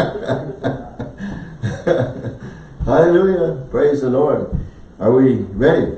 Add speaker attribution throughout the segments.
Speaker 1: Hallelujah. Praise the Lord. Are we ready?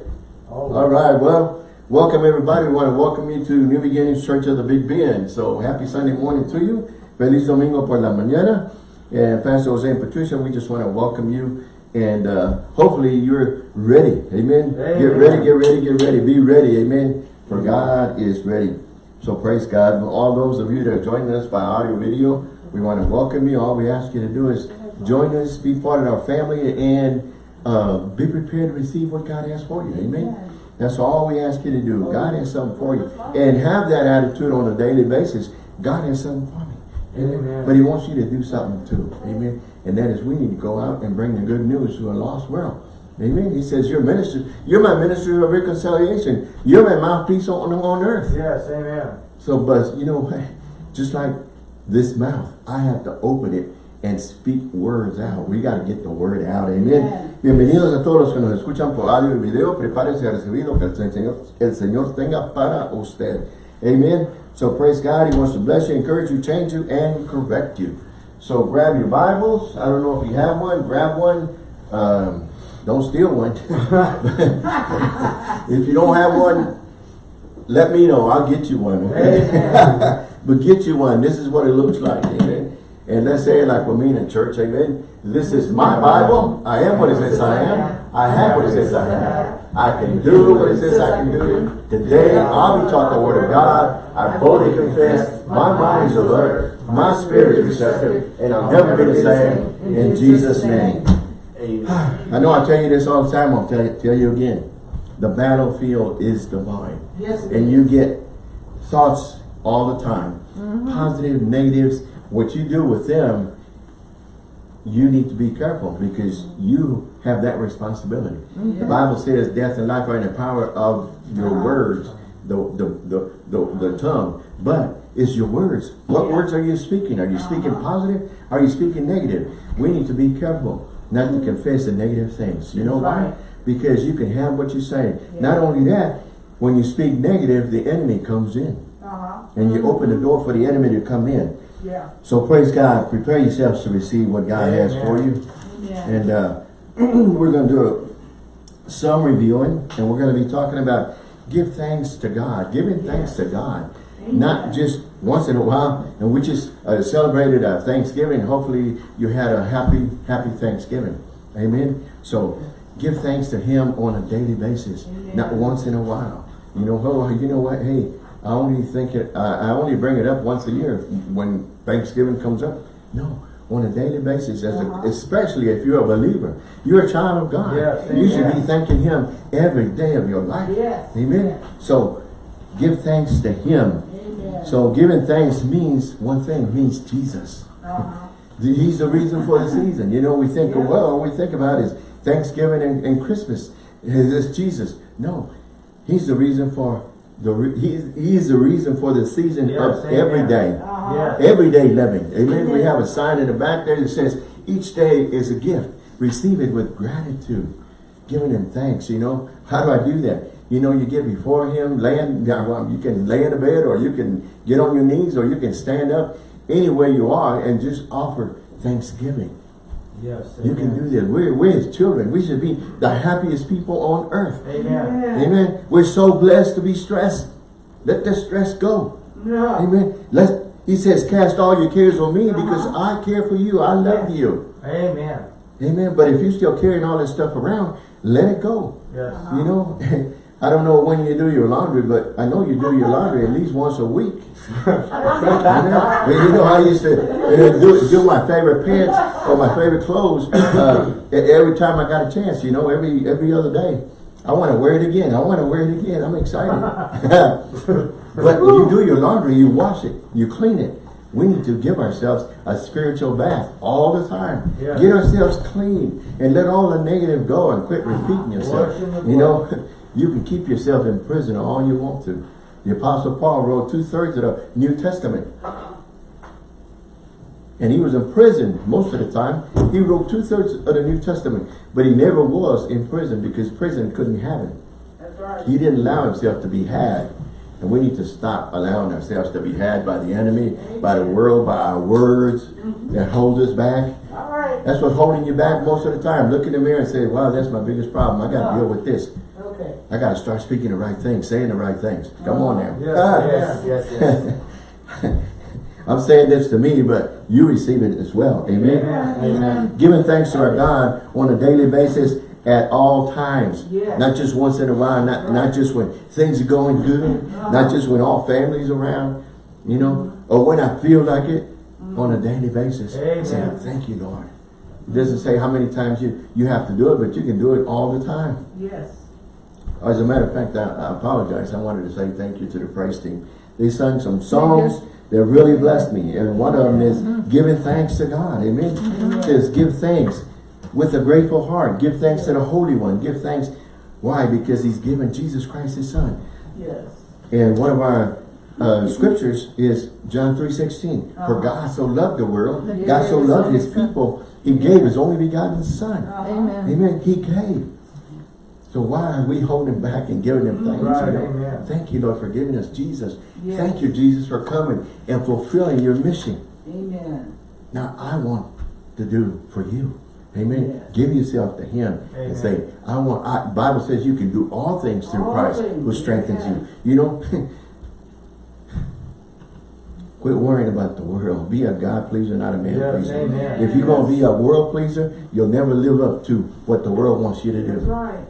Speaker 1: All right. Well, welcome everybody. We want to welcome you to New Beginnings Church of the Big Bend. So happy Sunday morning to you. Feliz Domingo por la mañana. And Pastor Jose and Patricia, we just want to welcome you. And uh, hopefully you're ready. Amen.
Speaker 2: Amen.
Speaker 1: Get ready, get ready, get ready. Be ready. Amen. For God is ready. So praise God. All those of you that are joining us by audio video, we want to welcome you. All we ask you to do is join us, be part of our family, and uh, be prepared to receive what God has for you. Amen. That's all we ask you to do. God has something for you. And have that attitude on a daily basis. God has something for me. Amen.
Speaker 2: Amen.
Speaker 1: But he wants you to do something too. Amen. And that is we need to go out and bring the good news to a lost world. Amen. He says, you're minister. You're my minister of reconciliation. You're my mouthpiece on, on earth.
Speaker 2: Yes, amen.
Speaker 1: So, but you know, just like this mouth, I have to open it and speak words out. We got to get the word out. Amen.
Speaker 3: Amen.
Speaker 1: Bienvenidos a todos los que nos escuchan por audio y video. Prepárense a recibir lo que el Señor, el Señor tenga para usted. Amen. So praise God. He wants to bless you, encourage you, change you, and correct you. So grab your Bibles. I don't know if you have one. Grab one. Um, don't steal one. if you don't have one, let me know. I'll get you one. Okay? But get you one. This is what it looks like. Amen. And let's say it like we mean in church. Amen. This is my Bible. I am what it says I am. I have what it says I have. I can do what it says I can do. Today I'll be taught the word of God. I boldly confess. My mind is alert. My spirit is receptive. And I'll never be the same. In Jesus' name. I know I tell you this all the time. I'll tell you, tell you again. The battlefield is divine.
Speaker 3: Yes,
Speaker 1: And you get thoughts all the time. Positive, negatives. What you do with them, you need to be careful because you have that responsibility. The Bible says death and life are in the power of your
Speaker 3: Uh-huh.
Speaker 1: words, the, the, the, the, the tongue. But it's your words. What
Speaker 3: Yeah.
Speaker 1: words are you speaking? Are you speaking
Speaker 3: Uh-huh.
Speaker 1: positive? Are you speaking negative? We need to be careful not to confess the negative things. You know why? Because you can have what you say.
Speaker 3: Yeah.
Speaker 1: Not only that, when you speak negative, the enemy comes in.
Speaker 3: Uh-huh.
Speaker 1: And you open the door for the enemy to come in.
Speaker 3: Yeah.
Speaker 1: So praise God. Prepare yourselves to receive what God has for you.
Speaker 3: Yeah.
Speaker 1: And uh, we're going to do a, some reviewing. And we're going to be talking about give thanks to God. Giving thanks to God. Not just once in a while. And we just uh, celebrated uh, Thanksgiving. Hopefully you had a happy, happy Thanksgiving. Amen. So give thanks to Him on a daily basis. Not once in a while. You know, oh, you know what? Hey, I only think it, I I only bring it up once a year when Thanksgiving comes up. No, on a daily basis, as a,
Speaker 3: Uh-huh.
Speaker 1: especially if you're a believer, you're a child of God.
Speaker 2: Yes,
Speaker 1: you should be thanking Him every day of your life.
Speaker 3: Yes.
Speaker 1: Amen. So give thanks to Him.
Speaker 3: Amen.
Speaker 1: So giving thanks means one thing, means Jesus.
Speaker 3: Uh-huh.
Speaker 1: He's the reason for the season. You know, we think,
Speaker 3: Yeah.
Speaker 1: well, all we think about is Thanksgiving and, and Christmas. Is this Jesus? No, He's the reason for the. Re he's He's the reason for the season
Speaker 2: Yes,
Speaker 1: of
Speaker 2: amen.
Speaker 1: every day,
Speaker 3: Uh-huh.
Speaker 2: Yes.
Speaker 1: everyday living. Amen. We have a sign in the back there that says each day is a gift. Receive it with gratitude, giving Him thanks. You know, how do I do that? You know, you get before Him, laying. well, You can lay in the bed, or you can get on your knees, or you can stand up. Anywhere you are, and just offer thanksgiving.
Speaker 2: Yes,
Speaker 1: You can do that. We're, we're his children. We should be the happiest people on earth.
Speaker 2: Amen.
Speaker 1: Amen. We're so blessed to be stressed. Let the stress go.
Speaker 3: No.
Speaker 1: Amen. Let he says, cast all your cares on me because
Speaker 3: Uh-huh.
Speaker 1: I care for you. I love you.
Speaker 2: Amen.
Speaker 1: Amen. But if you're still carrying all this stuff around, let it go.
Speaker 2: Yes.
Speaker 1: You know, I don't know when you do your laundry, but I know you do your laundry at least once a week. Amen. Well, you know, I used to uh, do, do my favorite pants or my favorite clothes uh, every time I got a chance, you know, every every other day. I want to wear it again. I want to wear it again. I'm excited. but you do your laundry, you wash it, you clean it. We need to give ourselves a spiritual bath all the time.
Speaker 2: Yeah.
Speaker 1: Get ourselves clean and let all the negative go and quit repeating yourself.
Speaker 2: Wash in the
Speaker 1: You know, you can keep yourself in prison all you want to. The Apostle Paul wrote two-thirds of the New Testament. And he was in prison most of the time. He wrote two-thirds of the New Testament. But he never was in prison because prison couldn't have him.
Speaker 3: Right.
Speaker 1: He didn't allow himself to be had. And we need to stop allowing ourselves to be had by the enemy, by the world, by our words mm-hmm. that hold us back.
Speaker 3: Right,
Speaker 1: That's what's holding you back most of the time. Look in the mirror and say, wow, that's my biggest problem. I got to deal with this. I got to start speaking the right things, saying the right things. Come on now.
Speaker 2: Yes,
Speaker 1: Ah.
Speaker 2: yes, yes, yes.
Speaker 1: I'm saying this to me, but you receive it as well. Amen.
Speaker 2: Amen. Amen.
Speaker 1: Giving thanks to our God on a daily basis at all times.
Speaker 3: Yes.
Speaker 1: Not just once in a while, not, not just when things are going good, not just when all families around, you know, or when I feel like it, on a daily basis.
Speaker 2: Amen.
Speaker 1: Saying, thank you, Lord. It doesn't say how many times you, you have to do it, but you can do it all the time.
Speaker 3: Yes.
Speaker 1: As a matter of fact, I, I apologize. I wanted to say thank you to the praise team. They sung some songs that really blessed me. And one of them is giving thanks to God. Amen. Says give thanks with a grateful heart. Give thanks to the Holy One. Give thanks. Why? Because he's given Jesus Christ his son.
Speaker 3: Yes.
Speaker 1: And one of our uh, scriptures is John 3.16. For God so loved the world, God so loved his people, he gave his only begotten son.
Speaker 4: Amen.
Speaker 1: Amen. He gave. So why are we holding back and giving them thanks?
Speaker 2: Right, amen.
Speaker 1: Thank you, Lord, for giving us Jesus.
Speaker 3: Yes.
Speaker 1: Thank you, Jesus, for coming and fulfilling your mission.
Speaker 3: Amen.
Speaker 1: Now, I want to do for you. Amen.
Speaker 3: Yes.
Speaker 1: Give yourself to him
Speaker 2: Amen.
Speaker 1: and say, I want, I, Bible says you can do all things through
Speaker 3: All
Speaker 1: Christ
Speaker 3: things,
Speaker 1: who strengthens
Speaker 3: yes.
Speaker 1: you. You know, quit worrying about the world. Be a God pleaser, not a man
Speaker 2: Yes,
Speaker 1: pleaser.
Speaker 2: amen.
Speaker 1: If you're going to be a world pleaser, you'll never live up to what the world wants you to do.
Speaker 3: That's right.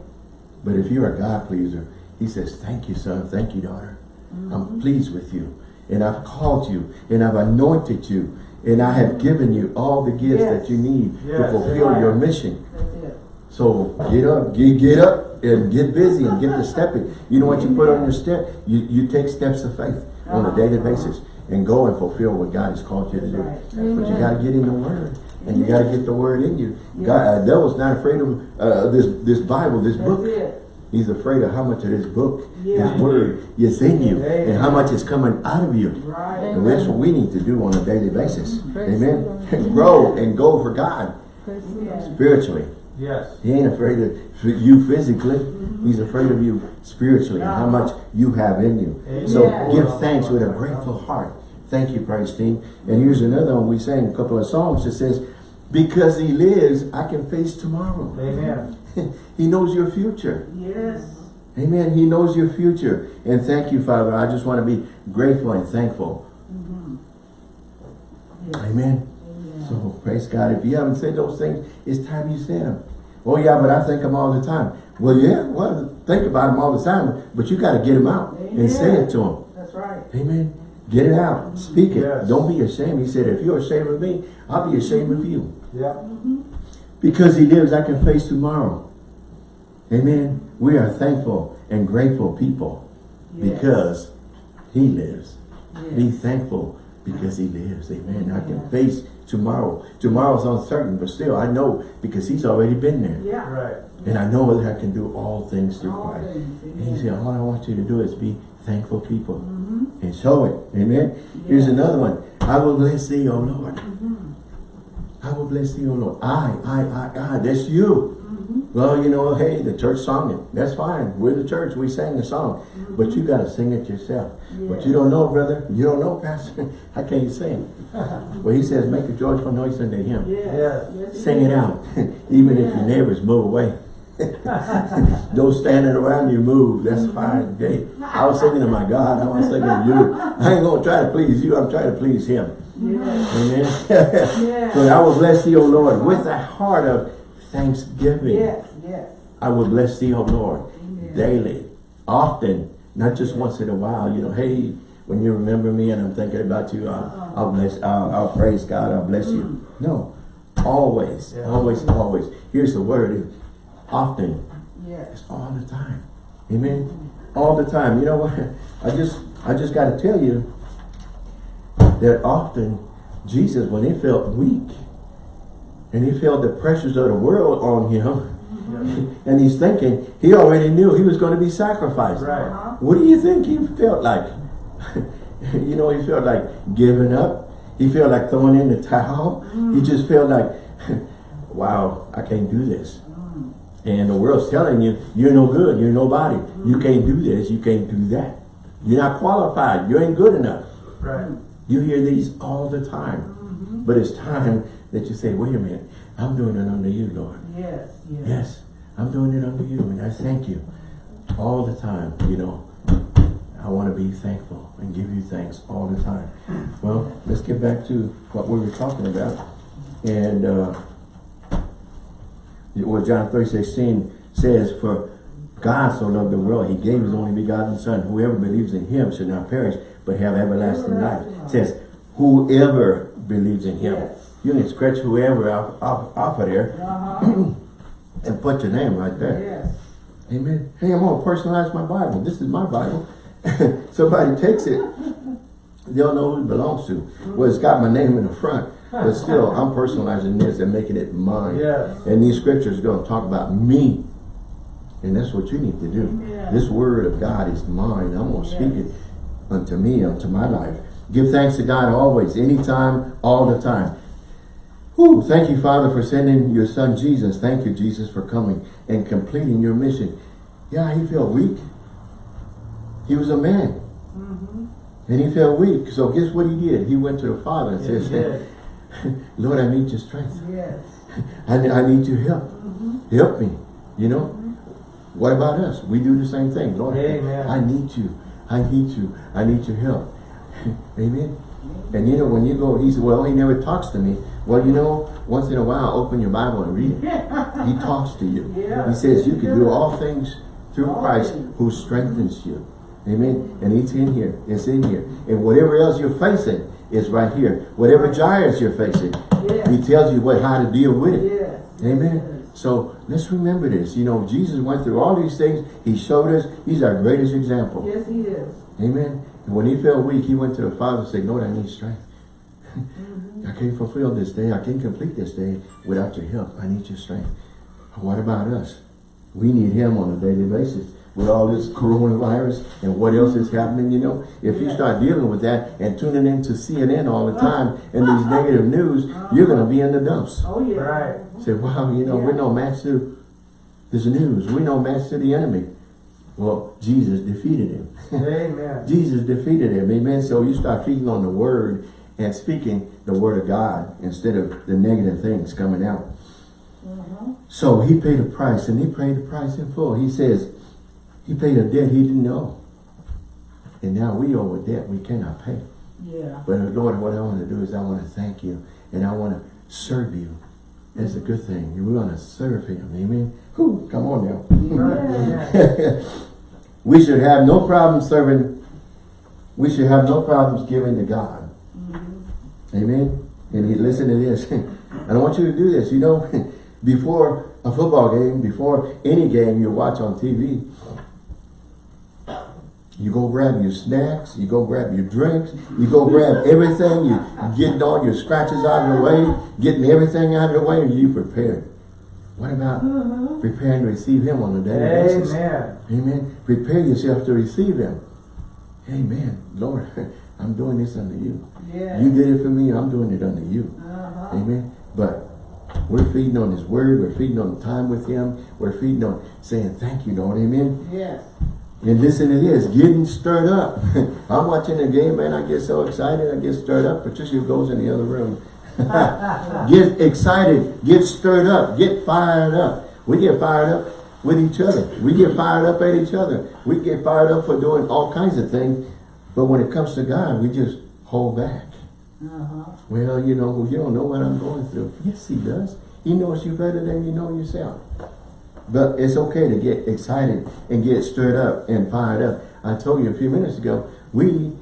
Speaker 1: But if you're a God pleaser, he says, thank you, son. Thank you, daughter.
Speaker 3: Mm-hmm.
Speaker 1: I'm pleased with you. And I've called you. And I've anointed you. And I have given you all the gifts
Speaker 3: Yes.
Speaker 1: that you need to fulfill your mission. So get up, get, get up and get busy and get to stepping. You know what you put on your step? You, you take steps of faith on a
Speaker 3: Uh-huh.
Speaker 1: daily basis and go and fulfill what God has called you to do.
Speaker 3: Right.
Speaker 1: But you got to get in the Word. And you got to get the Word in you. God, uh, devil's not afraid of uh, this, this Bible, this
Speaker 3: That's
Speaker 1: book.
Speaker 3: it.
Speaker 1: He's afraid of how much of this book,
Speaker 3: Yeah.
Speaker 1: this word is in you
Speaker 2: Amen.
Speaker 1: and how much is coming out of you.
Speaker 3: Right.
Speaker 1: And that's what we need to do on a daily basis.
Speaker 4: Praise
Speaker 1: Amen.
Speaker 4: the Lord.
Speaker 1: Grow and go for God
Speaker 4: Praise the
Speaker 3: Yes.
Speaker 4: Lord.
Speaker 1: spiritually.
Speaker 2: Yes.
Speaker 1: He ain't afraid of you physically. He's afraid of you spiritually and how much you have in you. So
Speaker 3: Amen.
Speaker 1: give thanks with a grateful heart. Thank you, praise team. And here's another one. We sang a couple of songs that says, because he lives, I can face tomorrow.
Speaker 2: Amen.
Speaker 1: he knows your future.
Speaker 3: Yes.
Speaker 1: Amen. He knows your future. And thank you, Father. I just want to be grateful and thankful. Mm-hmm.
Speaker 3: Yes.
Speaker 1: Amen.
Speaker 3: Amen.
Speaker 1: So praise God. If you haven't said those things, it's time you said them. Oh yeah, but I think them all the time. Well, yeah, well, think about them all the time, but you got to get them out and say it to them.
Speaker 3: That's right.
Speaker 1: Amen. Get it out. Speak it.
Speaker 2: Yes.
Speaker 1: Don't be ashamed. He said, if you're ashamed of me, I'll be ashamed of you.
Speaker 2: Yeah.
Speaker 1: Because he lives, I can face tomorrow. Amen. We are thankful and grateful people
Speaker 3: Yes.
Speaker 1: because he lives.
Speaker 3: Yes.
Speaker 1: Be thankful because he lives. Amen. I can face tomorrow. Tomorrow's uncertain, but still I know because he's already been there.
Speaker 3: Yeah.
Speaker 2: Right.
Speaker 1: And I know that I can do all things through
Speaker 3: All
Speaker 1: Christ.
Speaker 3: things,
Speaker 1: And he said, all I want you to do is be thankful people.
Speaker 3: Mm-hmm.
Speaker 1: And show it. Amen. Here's another one. I will bless thee, O Lord.
Speaker 3: Mm-hmm.
Speaker 1: I will bless thee, O Lord. I, I, I, I. That's you.
Speaker 3: Mm-hmm.
Speaker 1: Well, you know, hey, the church sung it. That's fine. We're the church. We sang the song. But you got to sing it yourself. But you don't know, brother. You don't know, pastor. I can't sing? well, he says, make a joyful noise unto him.
Speaker 3: Yes.
Speaker 2: Yes.
Speaker 3: Yes,
Speaker 1: Sing it out. Even if your neighbors move away. Those standing around you move. That's fine. Hey, I was singing to my God. I was singing to you. I ain't going to try to please you. I'm trying to please him.
Speaker 3: Yes.
Speaker 1: Amen.
Speaker 3: Yes.
Speaker 1: so I will bless thee, O Lord, with a heart of thanksgiving.
Speaker 3: Yes. Yes.
Speaker 1: I will bless thee, O Lord,
Speaker 3: Amen.
Speaker 1: daily, often, not just once in a while. You know, hey, when you remember me and I'm thinking about you, I'll, uh-huh. I'll bless, I'll, I'll praise God, I'll bless you. Mm. No, always, always, always. Here's the word, often,
Speaker 3: Yes.
Speaker 1: it's all the time. Amen. All the time. You know what? I just, I just got to tell you that often Jesus, when he felt weak and he felt the pressures of the world on him, and he's thinking, he already knew he was going to be sacrificed.
Speaker 2: Right.
Speaker 3: Uh-huh.
Speaker 1: What do you think he felt like? you know, he felt like giving up. He felt like throwing in the towel. He just felt like, wow, I can't do this. And the world's telling you, you're no good, you're nobody. You can't do this, you can't do that. You're not qualified. You ain't good enough.
Speaker 4: Right.
Speaker 1: You hear these all the time. But it's time that you say, wait a minute, I'm doing it under you, Lord.
Speaker 3: Yes, yes.
Speaker 1: Yes, I'm doing it under you, and I thank you all the time, you know. I want to be thankful and give you thanks all the time. Well, let's get back to what we were talking about. And uh, what John 3, 16 says, For God so loved the world, he gave his only begotten son. Whoever believes in him should not perish, but have everlasting life. It says, whoever believes in him.
Speaker 3: Yes.
Speaker 1: You can scratch whoever off, off, off of there
Speaker 3: Uh-huh.
Speaker 1: and put your name right there.
Speaker 3: Yes.
Speaker 1: Amen. Hey, I'm gonna personalize my Bible. This is my Bible. Somebody takes it, they'll know who it belongs to. Well, it's got my name in the front, but still, I'm personalizing this and making it mine.
Speaker 4: Yes.
Speaker 1: And these scriptures are gonna talk about me. And that's what you need to do.
Speaker 3: Yeah.
Speaker 1: This word of God is mine. I'm gonna speak it unto me, unto my life. Give thanks to God always, anytime, all the time. Whew, thank you, Father, for sending your son Jesus. Thank you, Jesus, for coming and completing your mission. Yeah, he felt weak. He was a man. Mm-hmm. And he felt weak. So guess what he did? He went to the Father and
Speaker 4: Yes,
Speaker 1: said, Lord, I need your strength.
Speaker 3: Yes.
Speaker 1: I, I need your help. Mm-hmm. Help me. You know? Mm-hmm. What about us? We do the same thing. Lord,
Speaker 4: Amen.
Speaker 1: I need you. I need you. I need your help. Amen. And you know, when you go, he said, well, he never talks to me. Well, you know, once in a while, open your Bible and read it. He talks to you.
Speaker 3: Yeah.
Speaker 1: He says you can do all things through
Speaker 3: All
Speaker 1: Christ
Speaker 3: things.
Speaker 1: who strengthens you. Amen. And it's in here. It's in here. And whatever else you're facing is right here. Whatever giants you're facing,
Speaker 3: Yes.
Speaker 1: he tells you what how to deal with it.
Speaker 3: Yes.
Speaker 1: Amen. So let's remember this. You know, Jesus went through all these things. He showed us. He's our greatest example.
Speaker 3: Yes, he is.
Speaker 1: Amen. And when he felt weak, he went to the Father and said, Lord, I need strength. Mm-hmm. I can't fulfill this day. I can't complete this day without your help. I need your strength. What about us? We need him on a daily basis. With all this coronavirus and what else is happening, you know, if you start dealing with that and tuning into CNN all the time and these negative news, you're going to be in the dumps.
Speaker 3: Oh, yeah.
Speaker 4: Right.
Speaker 1: Say, wow, you know, we're no match to this news. We're no match to the enemy. Well, Jesus defeated him.
Speaker 4: Amen.
Speaker 1: Jesus defeated him. Amen. So you start feeding on the word and speaking the word of God instead of the negative things coming out.
Speaker 3: Uh-huh.
Speaker 1: So he paid a price and he paid the price in full. He says he paid a debt he didn't owe. And now we owe a debt we cannot pay.
Speaker 3: Yeah.
Speaker 1: But Lord, what I want to do is I want to thank you and I want to serve you. That's a good thing. We want to serve him. Amen. Whew, come on now.
Speaker 4: Amen.
Speaker 1: we should have no problem serving. We should have no problems giving to God. Mm-hmm. Amen. And he, listen to this. I don't want you to do this. You know, before a football game, before any game you watch on TV, you go grab your snacks, you go grab your drinks, you go grab everything, you getting all your scratches out of the way, getting everything out of the way, and you prepare. What about preparing to receive him on a daily basis?
Speaker 4: Amen.
Speaker 1: Amen. Prepare yourself to receive him. Amen. Lord, I'm doing this unto you.
Speaker 3: Yes.
Speaker 1: You did it for me, I'm doing it unto you.
Speaker 3: Uh-huh.
Speaker 1: Amen. But we're feeding on his word, we're feeding on time with him, we're feeding on saying thank you, Lord. Amen.
Speaker 3: Yes.
Speaker 1: And listen to this, getting stirred up. I'm watching the game, man. I get so excited, I get stirred up. Patricia goes in the other room. get excited, get stirred up, get fired up. We get fired up with each other. We get fired up at each other. We get fired up for doing all kinds of things. But when it comes to God, we just hold back.
Speaker 3: Uh-huh.
Speaker 1: Well, you know, you don't know what I'm going through. Yes, he does. He knows you better than you know yourself. But it's okay to get excited and get stirred up and fired up. I told you a few minutes ago, we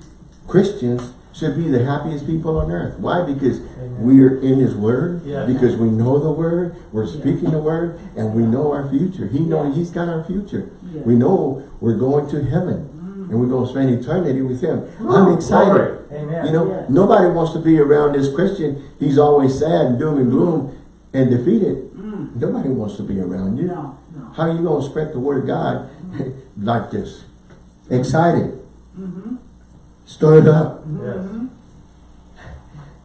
Speaker 1: Christians should be the happiest people on earth. Why? Because
Speaker 4: Amen.
Speaker 1: we're in his word,
Speaker 4: Yeah.
Speaker 1: because we know the word, we're speaking the word, and we know our future. He know
Speaker 3: Yeah.
Speaker 1: he's got our future.
Speaker 3: Yeah.
Speaker 1: We know we're going to heaven mm. and we're going to spend eternity with him. I'm excited.
Speaker 4: Amen.
Speaker 1: You know,
Speaker 3: Yeah.
Speaker 1: nobody wants to be around this Christian. He's always sad and doom and gloom and defeated. Mm. Nobody wants to be around you.
Speaker 3: No.
Speaker 1: How are you going to spread the word of God like this? Excited. Stirred up.
Speaker 4: Yes.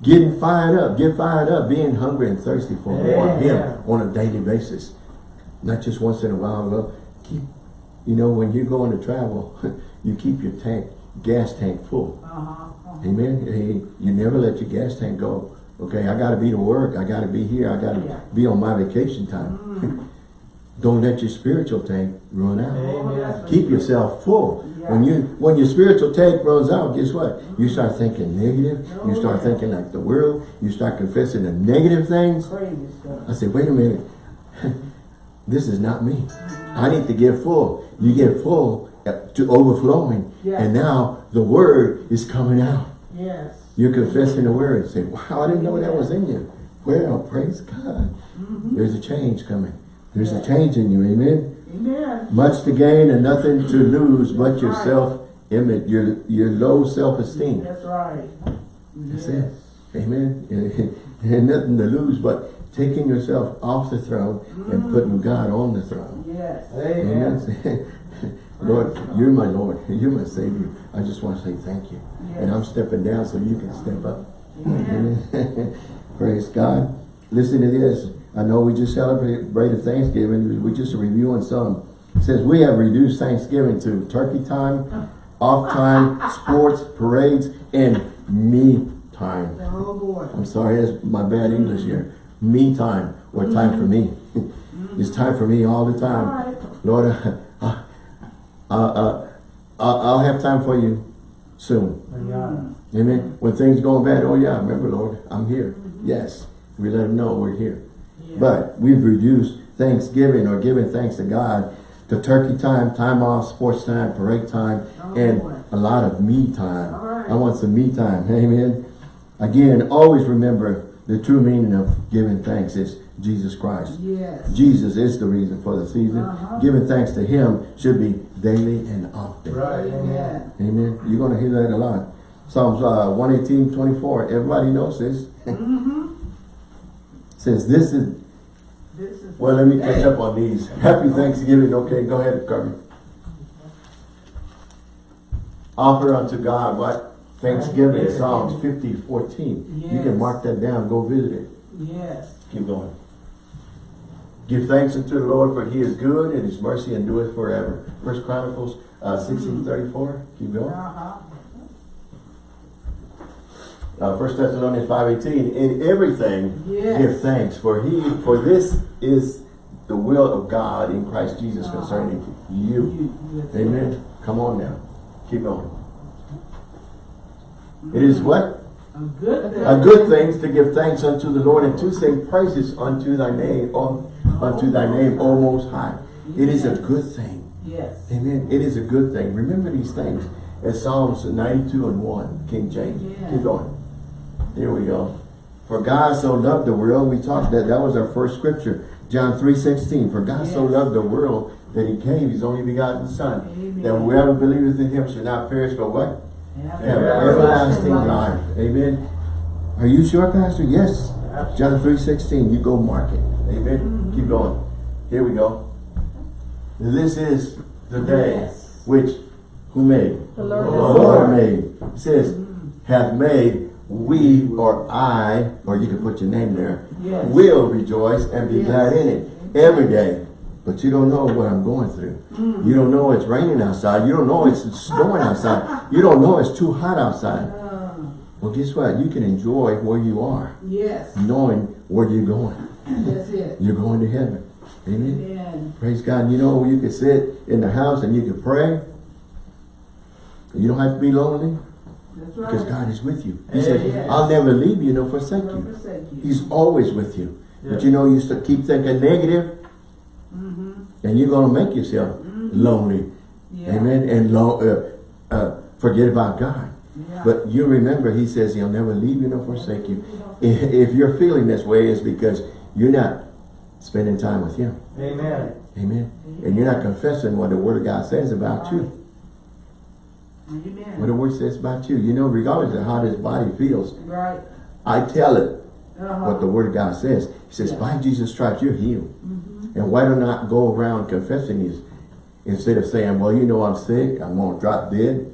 Speaker 1: Getting fired up. Get fired up. Being hungry and thirsty for more of Him on a daily basis. Not just once in a while. Well, keep, you know, when you're going to travel, you keep your tank gas tank full.
Speaker 3: Uh-huh. uh-huh.
Speaker 1: Amen. Hey, you never let your gas tank go. Okay, I gotta be to work. I gotta be here. I gotta
Speaker 3: Yeah.
Speaker 1: be on my vacation time.
Speaker 3: Mm.
Speaker 1: Don't let your spiritual tank run out.
Speaker 4: Amen.
Speaker 1: Keep yourself full.
Speaker 3: Yeah.
Speaker 1: When you when your spiritual tank runs out, guess what? You start thinking negative. You start thinking like the world. You start confessing the negative things. I said, wait a minute. this is not me. I need to get full. You get full uh, to overflowing.
Speaker 3: Yeah.
Speaker 1: And now the word is coming out.
Speaker 3: Yes.
Speaker 1: You're confessing the word. Say, wow, I didn't know that was in you. Well, praise God.
Speaker 3: Mm-hmm.
Speaker 1: There's a change coming. There's a change in you. Amen.
Speaker 3: Amen.
Speaker 1: Much to gain and nothing to lose but your
Speaker 3: Right.
Speaker 1: self-image, your, your low self-esteem.
Speaker 3: That's right.
Speaker 1: That's
Speaker 3: yes.
Speaker 1: it. Amen. and nothing to lose but taking yourself off the throne and mm. putting God on the throne.
Speaker 3: Yes.
Speaker 4: Amen.
Speaker 1: Amen. Lord, you're my Lord. You're my Savior. I just want to say thank you. And I'm stepping down so you can step up.
Speaker 3: Amen.
Speaker 1: Praise God. Listen to this. I know we just celebrated Thanksgiving. We're just reviewing some. It says we have reduced Thanksgiving to turkey time, off time, sports, parades, and me time.
Speaker 3: Oh boy.
Speaker 1: I'm sorry, that's my bad English here. Me time, or time for me. it's time for me all the time. Lord, uh, uh, uh, I'll I'll have time for you soon.
Speaker 4: Yeah.
Speaker 1: Amen. When things going bad, oh yeah, remember Lord, I'm here. Yes, we let them know we're here.
Speaker 3: Yeah.
Speaker 1: But we've reduced Thanksgiving or giving thanks to God to turkey time, time off, sports time, parade time,
Speaker 3: Oh,
Speaker 1: and
Speaker 3: boy.
Speaker 1: a lot of me time.
Speaker 3: All right.
Speaker 1: I want some me time. Amen. Again, always remember the true meaning of giving thanks is Jesus Christ.
Speaker 3: Yes.
Speaker 1: Jesus is the reason for the season.
Speaker 3: Uh-huh.
Speaker 1: Giving thanks to him should be daily and often.
Speaker 4: Right. Amen.
Speaker 3: Amen.
Speaker 1: Amen. You're going to hear that a lot. Psalms uh, 118, 24. Everybody knows this.
Speaker 3: Mm-hmm.
Speaker 1: Says this is,
Speaker 3: This is.
Speaker 1: well, let me catch up on these. Happy Thanksgiving. Okay, go ahead, Carmen. Offer unto God what? Thanksgiving,
Speaker 4: Yes.
Speaker 1: Psalms 50, 14. You can mark that down. Go visit it.
Speaker 3: Yes.
Speaker 1: Keep going. Give thanks unto the Lord for he is good and his mercy endureth forever. First Chronicles uh, 16, 34. Keep going.
Speaker 3: Uh-huh.
Speaker 1: Uh, First Thessalonians 5.18, in everything
Speaker 3: Yes.
Speaker 1: give thanks, for he, for this is the will of God in Christ Jesus
Speaker 3: Uh-huh.
Speaker 1: concerning you.
Speaker 3: You-
Speaker 1: Amen. Come on now. Keep going. It is what?
Speaker 3: A good thing.
Speaker 1: A good thing to give thanks unto the Lord and to sing praises unto thy name, O, unto thy name, O Most High. It is a good thing.
Speaker 3: Yes.
Speaker 1: Amen. It is a good thing. Remember these things. As Psalms 92 and 1, King James.
Speaker 3: Yeah.
Speaker 1: Keep going. Here we go. For God so loved the world, we talked that, that was our first scripture. John 3, 16. For God so loved the world that he gave his only begotten Son.
Speaker 3: Amen.
Speaker 1: That whoever believeth in him should not perish, but what?
Speaker 3: Have
Speaker 4: everlasting
Speaker 1: life. Amen. Are you sure, Pastor? Yes. John 3, 16. You go mark it. Amen.
Speaker 3: Mm-hmm.
Speaker 1: Keep going. Here we go. This is the day
Speaker 3: Yes.
Speaker 1: which who made?
Speaker 3: The Lord
Speaker 1: The
Speaker 3: has
Speaker 1: Lord
Speaker 3: made.
Speaker 1: made. It says, hath made we or I, or you can put your name there,
Speaker 3: Yes.
Speaker 1: will rejoice and be
Speaker 3: Yes.
Speaker 1: glad in it every day. But you don't know what I'm going through.
Speaker 3: Mm.
Speaker 1: You don't know it's raining outside. You don't know it's snowing outside. You don't know it's too hot outside.
Speaker 3: Uh,
Speaker 1: Well, guess what? You can enjoy where you are,
Speaker 3: yes.
Speaker 1: knowing where you're going.
Speaker 3: That's it.
Speaker 1: You're going to heaven. Amen.
Speaker 3: Amen.
Speaker 1: Praise God. You know, you can sit in the house and you can pray. You don't have to be lonely
Speaker 3: That's
Speaker 1: because. God is with you. He
Speaker 4: Yes.
Speaker 1: said, I'll never leave you nor forsake you.
Speaker 3: forsake you.
Speaker 1: He's always with you. But you know, you keep thinking negative
Speaker 3: Mm-hmm.
Speaker 1: and you're going to make yourself lonely.
Speaker 3: Yeah.
Speaker 1: Amen. And lo uh, uh, forget about God.
Speaker 3: Yeah.
Speaker 1: But you remember, he says he'll never leave you nor forsake you. If if you're feeling this way, it's because you're not spending time with him.
Speaker 4: Amen.
Speaker 1: Amen. And you're not confessing what the word of God says about you.
Speaker 3: Amen.
Speaker 1: What the word says about you. You know, regardless of how this body feels,
Speaker 3: Right.
Speaker 1: I tell it
Speaker 3: Uh-huh.
Speaker 1: what the word of God says. He says, by Jesus' stripes, you're healed.
Speaker 3: Mm-hmm.
Speaker 1: And why do not go around confessing these instead of saying, well, you know, I'm sick, I'm going to drop dead,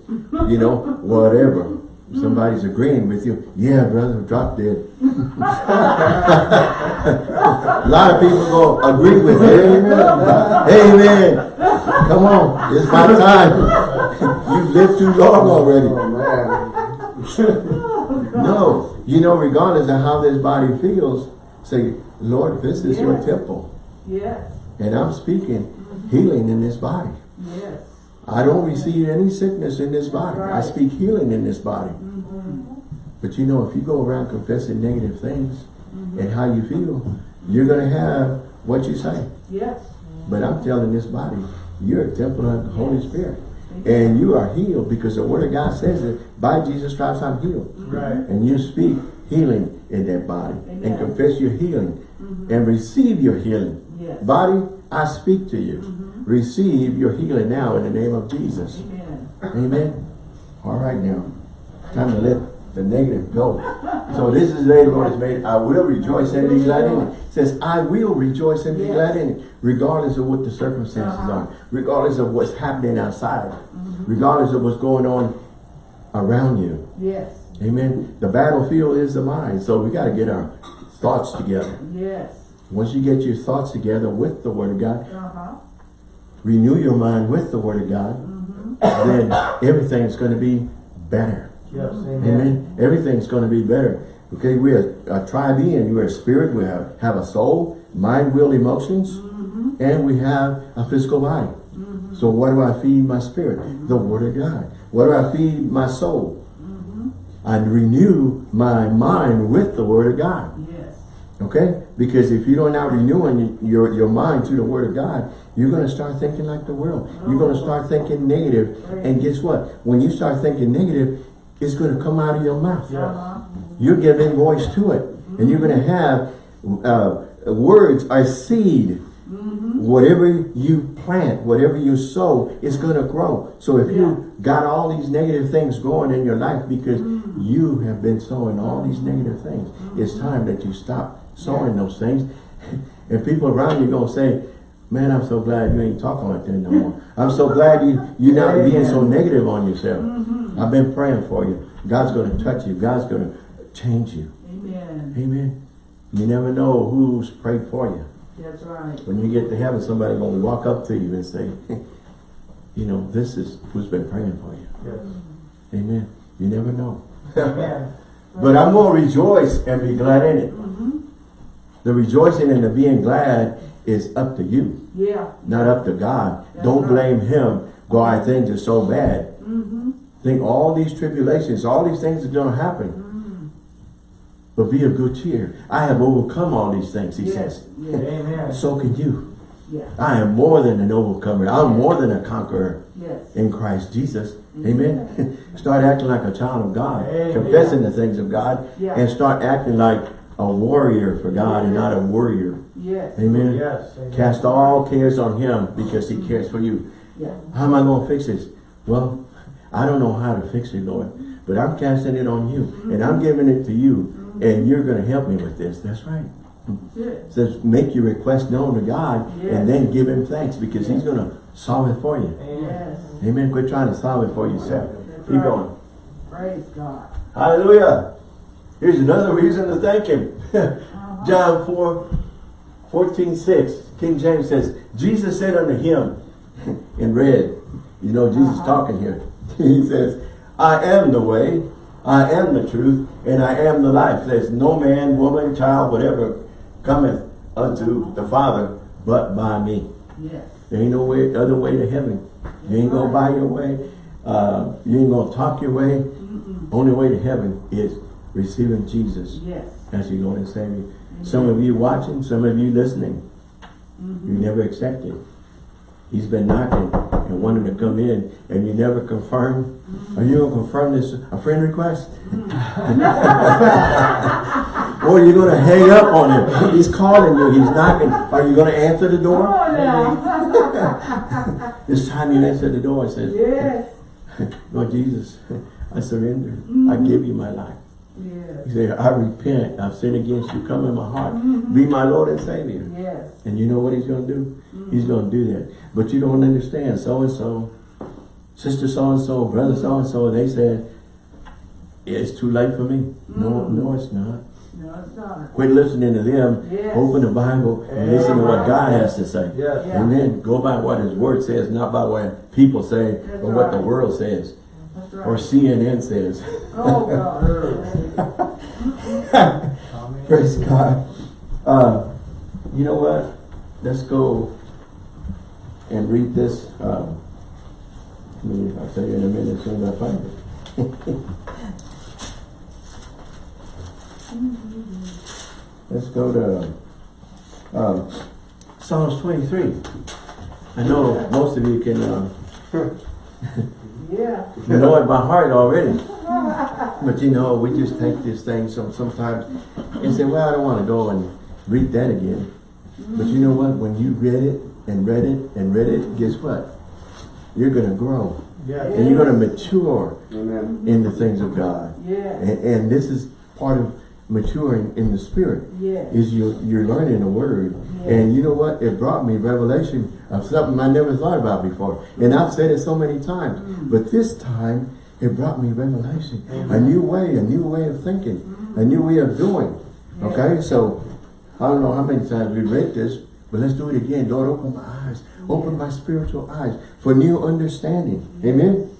Speaker 1: you know, whatever. Somebody's agreeing with you. Yeah, brother, drop dead. a lot of people go agree with it. Amen. Amen. Come on, it's my time. You lived too long already.
Speaker 2: Oh, man.
Speaker 1: No, you know, regardless of how this body feels, say, Lord, this is your temple.
Speaker 3: Yes,
Speaker 1: And I'm speaking healing in this body.
Speaker 3: yes.
Speaker 1: I don't receive any sickness in this body. I speak healing in this body.
Speaker 3: Mm-hmm.
Speaker 1: But you know, if you go around confessing negative things and how you feel, you're going to have what you say.
Speaker 3: Yes.
Speaker 1: But I'm telling this body, you're a temple of the Holy Spirit. And you are healed because the Word of God says that by Jesus Christ I'm healed.
Speaker 4: Right.
Speaker 1: And you speak healing in that body and confess your healing mm-hmm. and receive your healing.
Speaker 3: Yes.
Speaker 1: Body, I speak to you. Mm-hmm. Receive your healing now in the name of Jesus.
Speaker 3: Amen.
Speaker 1: Amen. All right now. Time to let the negative go. So this is the day the Lord has made. I will rejoice and be glad in it. It says, I will rejoice and be
Speaker 3: Yes.
Speaker 1: glad in it. Regardless of what the circumstances
Speaker 3: Uh-huh.
Speaker 1: are. Regardless of what's happening outside. Regardless of what's going on around you.
Speaker 3: Yes.
Speaker 1: Amen. The battlefield is the mind. So we got to get our thoughts together.
Speaker 3: Yes.
Speaker 1: Once you get your thoughts together with the Word of God,
Speaker 3: Uh-huh.
Speaker 1: renew your mind with the Word of God, then everything's going to be better.
Speaker 4: Yes, amen.
Speaker 1: Amen. Everything's going to be better. Okay, we're a, a tribean. We're a spirit. We have, have a soul, mind, will, emotions, and we have a physical body. So what do I feed my spirit? The Word of God. What do I feed my soul? I renew my mind with the Word of God.
Speaker 3: Yes.
Speaker 1: Okay? Because if you don't now renewing your, your mind to the Word of God, you're going to start thinking like the world. You're going to start thinking negative. And guess what? When you start thinking negative, it's going to come out of your mouth.
Speaker 3: Uh-huh.
Speaker 1: You're giving voice to it. And you're going to have uh, words are seed. Whatever you plant, whatever you sow, it's going to grow. So if you got all these negative things going in your life because you have been sowing all these negative things, it's time that you stop sowing those things. And people around you going to say, man, I'm so glad you ain't talking like that no more. I'm so glad you, you're not being so negative on yourself. I've been praying for you. God's going to touch you. God's going to change you.
Speaker 3: Amen.
Speaker 1: Amen. You never know who's prayed for you.
Speaker 3: That's right.
Speaker 1: When you get to heaven, somebody going to walk up to you and say, you know, this is who's been praying for you.
Speaker 4: Yes.
Speaker 1: Amen. You never know.
Speaker 4: Amen.
Speaker 1: But I'm going to rejoice and be glad in it.
Speaker 3: Mm-hmm.
Speaker 1: The rejoicing and the being glad is up to you,
Speaker 3: Yeah.
Speaker 1: not up to God.
Speaker 3: That's
Speaker 1: Don't
Speaker 3: right.
Speaker 1: blame him God, things are so bad.
Speaker 3: Mm-hmm.
Speaker 1: Think all these tribulations, all these things are going to happen.
Speaker 3: Mm-hmm.
Speaker 1: But be of good cheer. I have overcome all these things, he
Speaker 3: Yes.
Speaker 1: says.
Speaker 3: Yes.
Speaker 4: Amen.
Speaker 1: So can you.
Speaker 3: Yeah.
Speaker 1: I am more than an overcomer. I'm more than a conqueror
Speaker 3: Yes.
Speaker 1: in Christ Jesus. Amen. start acting like a child of God.
Speaker 4: Amen.
Speaker 1: Confessing the things of God.
Speaker 3: Yeah.
Speaker 1: And start acting like a warrior for God and not a warrior.
Speaker 3: Yes.
Speaker 1: Amen.
Speaker 4: Yes. Amen.
Speaker 1: Cast all cares on him because he cares for you.
Speaker 3: Yeah.
Speaker 1: How am I going to fix this? Well, I don't know how to fix it, Lord. But I'm casting it on you. And I'm giving it to you. And you're going to help me with this. That's right.
Speaker 3: That's it.
Speaker 1: It says make your request known to God
Speaker 3: Yes.
Speaker 1: and then give him thanks because he's going to solve it for you.
Speaker 4: Amen.
Speaker 3: Yes.
Speaker 1: Amen. Quit trying to solve it for yourself.
Speaker 3: That's
Speaker 1: Keep
Speaker 3: right.
Speaker 1: going.
Speaker 3: Praise God.
Speaker 1: Hallelujah. Here's another reason to thank him.
Speaker 3: Uh-huh.
Speaker 1: John 4, 14, 6. King James says, Jesus said unto him in red, you know Jesus
Speaker 3: Uh-huh.
Speaker 1: talking here. he says, I am the way, I am the truth, and I am the life. There's no man, woman, child, whatever cometh unto the Father but by me.
Speaker 3: Yes.
Speaker 1: There ain't no way, other way to heaven. You ain't gonna buy your way. Uh, you ain't gonna talk your way. Only way to heaven is receiving Jesus
Speaker 3: Yes.
Speaker 1: as your Lord and Savior. Some of you watching, some of you listening, you mm-hmm. never accepted. He's been knocking and wanting to come in, and you never confirm. Mm-hmm. Are you gonna confirm this a friend request? Mm-hmm. or are you gonna hang up on him? He's calling you. He's knocking. Are you gonna answer the door?
Speaker 3: on now.
Speaker 1: This time you answer the door and says,
Speaker 3: yes.
Speaker 1: Lord Jesus, I surrender. I give you my life.
Speaker 3: Yes.
Speaker 1: He said, I repent. I've sinned against you. Come in my heart. Mm-hmm. Be my Lord and Savior.
Speaker 3: Yes.
Speaker 1: And you know what he's going to do? Mm-hmm. He's going to do that. But you don't understand. So-and-so, sister so-and-so, brother mm-hmm. so-and-so, they said, it's too late for me. No, no, it's not.
Speaker 3: No, it's not.
Speaker 1: Quit listening to them.
Speaker 3: Yes.
Speaker 1: Open the Bible and listen to what God has to say.
Speaker 4: Yes.
Speaker 3: Yeah.
Speaker 1: Amen. Go by what his word says, not by what people say
Speaker 3: That's
Speaker 1: or what the world says.
Speaker 3: That's
Speaker 1: Or. CNN says.
Speaker 3: Oh, God.
Speaker 1: Praise God. Uh, you know what? Let's go and read this. Um, I mean, I'll tell you in a minute as soon as I find it. Let's go to um, Psalms 23. I know most of you can uh,
Speaker 3: Yeah.
Speaker 1: you know it by heart already. But you know, we just take this thing some sometimes and say, well, I don't want to go and read that again. But you know what? When you read it and read it and read it, guess what? You're going to grow.
Speaker 2: Yeah.
Speaker 1: And you're going to mature
Speaker 2: Amen.
Speaker 1: in the things of God.
Speaker 3: Yeah.
Speaker 1: And, and this is part of maturing in the spirit.
Speaker 3: Yeah.
Speaker 1: Is you, you're learning the word.
Speaker 3: Yeah.
Speaker 1: And you know what? It brought me revelation of something I never thought about before. And I've said it so many times. Mm. But this time, it brought me revelation. A new way, a new way of thinking, mm. a new way of doing. Okay? So, I don't know how many times we read this, but let's do it again. Lord, open my eyes. Open my spiritual eyes for new understanding. Amen?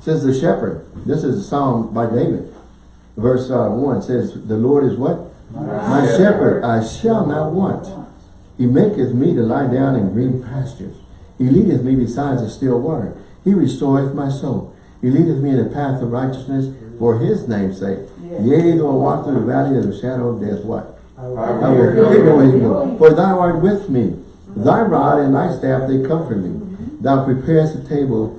Speaker 1: Says the shepherd. This is a psalm by David. Verse uh, 1 says, The Lord is what? My shepherd, I shall not want. He maketh me to lie down in green pastures. He leadeth me beside the still water. He restoreth my soul. He leadeth me in the path of righteousness for his name's sake.
Speaker 3: Yeah.
Speaker 1: Yea, though I walk through the valley of the shadow of death, what?
Speaker 2: I
Speaker 1: I
Speaker 2: will
Speaker 1: will
Speaker 2: fear
Speaker 1: fear
Speaker 2: no
Speaker 1: no
Speaker 2: evil.
Speaker 1: evil. For thou art with me. Thy rod and thy staff, they comfort me. Thou preparest a table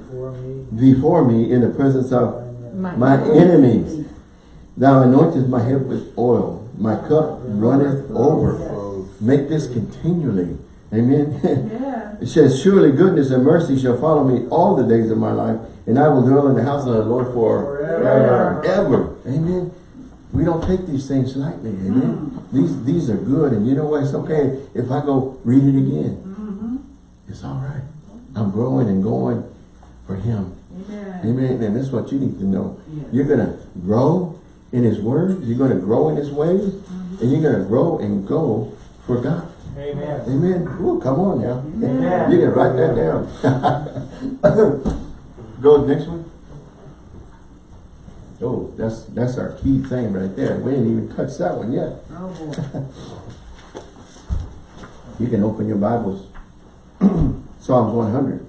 Speaker 1: before me in the presence of my enemies. Thou anointest my head with oil. My cup runneth over. Make this continually. Amen.
Speaker 3: Yeah.
Speaker 1: it says, Surely goodness and mercy shall follow me all the days of my life, and I will dwell in the house of the Lord
Speaker 2: Forever.
Speaker 1: forever. Amen. We don't take these things lightly. Amen. Mm-hmm. These these are good, and you know what? It's okay if I go read it again. Mm-hmm. It's all right. I'm growing and going for Him.
Speaker 3: Amen.
Speaker 1: Amen. And that's what you need to know.
Speaker 3: Yeah.
Speaker 1: You're going to grow in His Word. You're going to grow in His ways. Mm-hmm. And you're going to grow and go for God.
Speaker 2: Amen.
Speaker 1: Amen. Ooh, come on now.
Speaker 3: Amen.
Speaker 1: You can write that down. Go next one. Oh, that's that's our key thing right there. We didn't even touch that one yet.
Speaker 3: Oh, boy.
Speaker 1: You can open your Bibles. Psalms 100.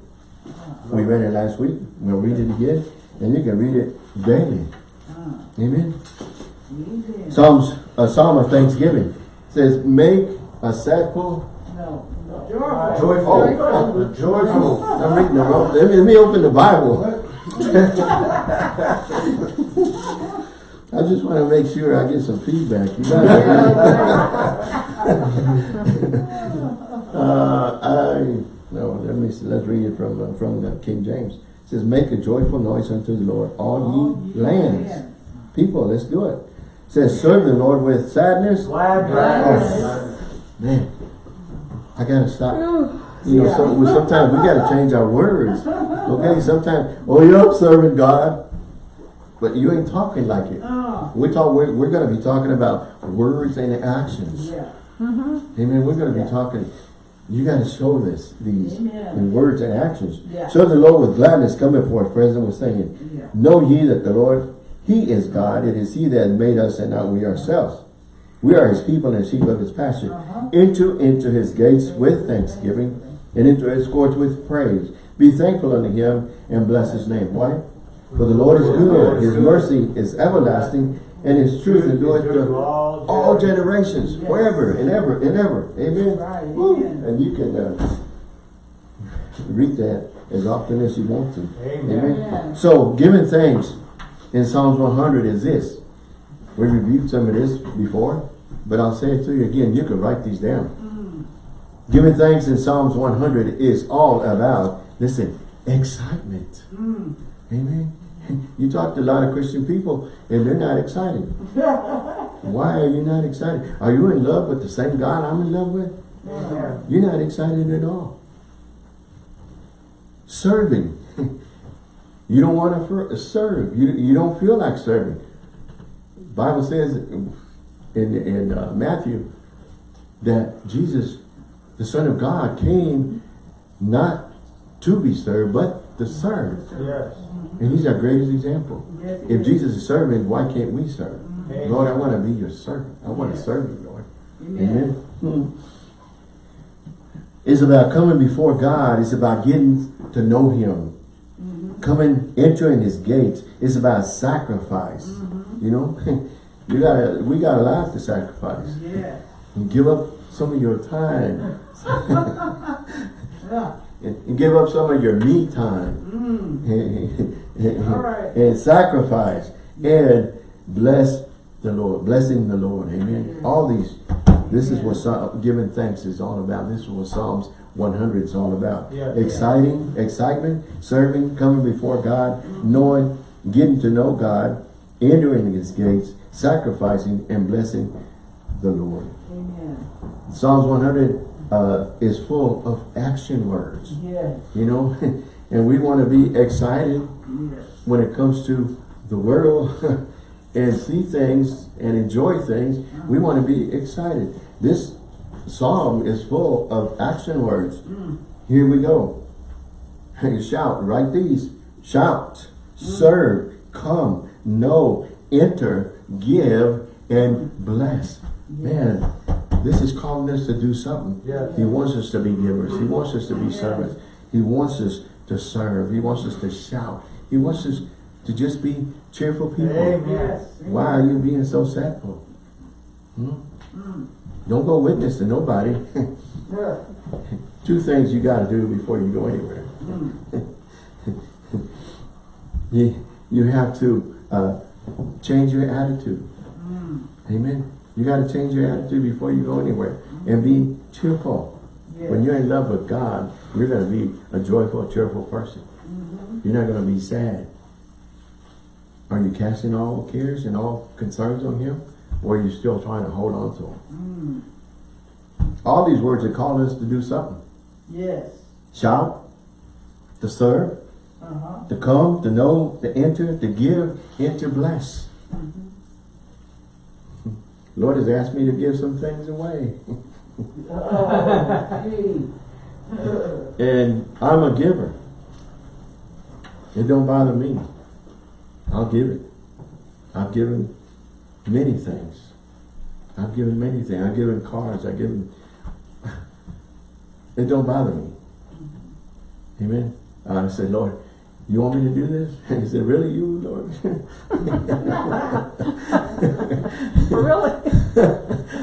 Speaker 1: We read it last week. We'll read it again. And you can read it daily.
Speaker 3: Uh,
Speaker 1: Amen. Psalms, a psalm of thanksgiving. says, make a sackful.
Speaker 3: No. no.
Speaker 2: Joyful.
Speaker 1: Oh.
Speaker 2: Joyful.
Speaker 1: I'm reading the wrong. Let me, let me open the Bible. I just want to make sure I get some feedback. You uh, I no. Let me see, let's read it from uh, from the King James. It says, "Make a joyful noise unto the Lord, all ye lands." People, let's do it. It says, "Serve the Lord with sadness."
Speaker 2: Glad
Speaker 1: Oh, man, I gotta stop. You know, so, we- sometimes we gotta change our words. Okay, sometimes, oh, you're serving God, but you ain't talking like it.
Speaker 3: Oh,
Speaker 1: We talk. We're, we're gonna be talking about words and actions.
Speaker 3: yeah. Mm-hmm.
Speaker 1: Amen. We're gonna be talking. You gotta show this these
Speaker 3: Amen.
Speaker 1: in words and actions.
Speaker 3: Yeah.
Speaker 1: Serve the Lord with gladness. Coming forth, President was saying,
Speaker 3: Yeah.
Speaker 1: Know ye that the Lord, He is God. It is He that has made us and not we ourselves. We are His people and sheep of His pasture.
Speaker 3: Uh-huh.
Speaker 1: Into into His gates with thanksgiving and into His courts with praise. Be thankful unto Him and bless His name. Why? For the Lord is good. His mercy is everlasting and His truth endureth to all generations, forever and ever and ever. Amen. Woo.
Speaker 3: amen.
Speaker 1: And you can uh, read that as often as you want to.
Speaker 2: Amen.
Speaker 3: Amen.
Speaker 1: So, giving thanks in Psalms 100 is this. We reviewed some of this before, but I'll say it to you again. You can write these down. Giving thanks in Psalms 100 is all about, listen, excitement.
Speaker 3: Mm.
Speaker 1: Amen. You talk to a lot of Christian people and they're not excited. Why are you not excited? Are you in love with the same God I'm in love with?
Speaker 2: Amen.
Speaker 1: You're not excited at all. Serving. you don't want to serve. You, you don't feel like serving. Bible says in, in uh, Matthew that Jesus, the Son of God, came not to be served, but to serve.
Speaker 2: Yes.
Speaker 1: And he's our greatest example.
Speaker 3: Yes,
Speaker 1: If
Speaker 3: is.
Speaker 1: Jesus is serving, why can't we serve?
Speaker 2: Amen.
Speaker 1: Lord, I want to be your servant. I want to serve you, Lord.
Speaker 3: Amen.
Speaker 1: Amen. It's about coming before God. It's about getting to know him. Coming, entering his gates. It's about sacrifice. You know, you gotta, we got a lot to sacrifice.
Speaker 3: Yes.
Speaker 1: And give up some of your time.
Speaker 3: Yeah.
Speaker 1: and, and give up some of your me time.
Speaker 3: Mm. All right.
Speaker 1: and sacrifice. And bless the Lord. Blessing the Lord. Amen. All these, this is what giving thanks is all about. This is what Psalms 100 is all about.
Speaker 2: Yeah.
Speaker 1: Exciting, excitement, serving, coming before God, knowing, getting to know God, entering his gates, sacrificing and blessing the Lord.
Speaker 3: Amen.
Speaker 1: Psalms 100 uh, is full of action words,
Speaker 3: Yes.
Speaker 1: you know, and we want to be excited
Speaker 3: Yes.
Speaker 1: when it comes to the world and see things and enjoy things. We want to be excited. This psalm is full of action words. Hmm. Here we go. Shout, write these. Shout, hmm. serve, come, know, enter, give, and bless. Man, this is calling us to do something.
Speaker 2: Yeah.
Speaker 1: He wants us to be givers. He wants us to be servants. He wants us to serve. He wants us to shout. He wants us to just be cheerful people.
Speaker 2: Amen.
Speaker 1: Why are you being so sadful? Hmm? hmm. Don't go witness to nobody.
Speaker 3: Yeah.
Speaker 1: Two things you got to do before you go anywhere. Hmm. you, you have to uh, change your attitude. Hmm. Amen. You got to change your attitude before you go anywhere. And be cheerful. When you're in love with God, you're going to be a joyful, cheerful person. Mm-hmm. You're not going to be sad. Are you casting all cares and all concerns on Him? Or are you still trying to hold on to Him? All these words are calling us to do something.
Speaker 3: Yes.
Speaker 1: Shout, to serve,
Speaker 3: Uh-huh.
Speaker 1: to come, to know, to enter, to give, and to bless. Lord has asked me to give some things away.
Speaker 3: Oh.
Speaker 1: And I'm a giver. It don't bother me. I'll give it. I've given many things. I've given many things. I've given cars. I've given... It don't bother me. Amen. I said, Lord, you want me to do this? And he said, really, you, Lord?
Speaker 5: Really?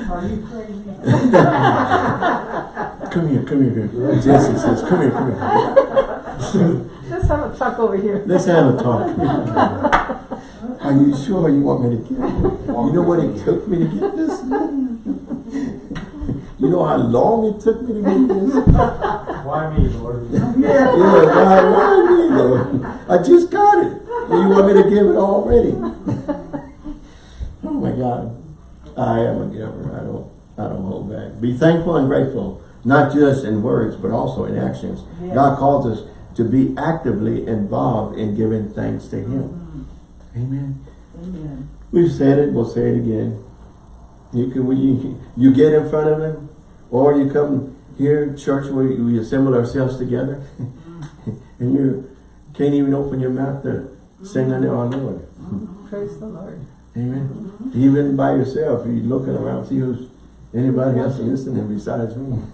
Speaker 3: Are you crazy?
Speaker 1: come here, come here. Come. Jesse says, come here, come here.
Speaker 5: Let's have a talk over here.
Speaker 1: Let's have a talk. Are you sure you want me to get it? You know what it took me to get this? You know how long it took me to get this?
Speaker 2: Why me, Lord?
Speaker 3: Yeah.
Speaker 1: Yeah, why, why me, Lord? I just got it. And you want me to give it already? Oh my God. I am a giver. I don't, I don't hold back. Be thankful and grateful, not just in words, but also in actions.
Speaker 3: Yes.
Speaker 1: God calls us to be actively involved in giving thanks to Him. Amen.
Speaker 3: Amen.
Speaker 1: We've said it, we'll say it again. You can, we, you get in front of Him, or you come here, church, where we assemble ourselves together, and you can't even open your mouth to sing unto our Lord. Mm-hmm.
Speaker 5: Praise the Lord.
Speaker 1: Amen. Mm-hmm. Even by yourself, you looking around, see who's anybody else listening besides me.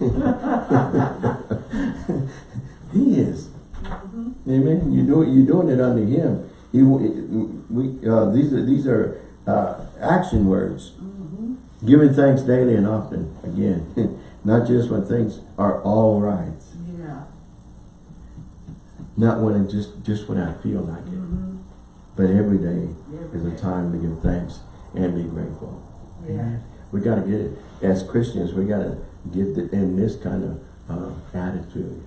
Speaker 1: he is. Mm-hmm. Amen. You do it. You're doing it under Him. He, we, uh, these are these are uh, action words. Giving thanks daily and often. Again, not just when things are all right.
Speaker 3: Yeah.
Speaker 1: Not when it just just when I feel like it. But every day is a time to give thanks and be grateful.
Speaker 3: Yeah.
Speaker 1: Amen. We got to get it as Christians. We got to get the, in this kind of uh, attitude,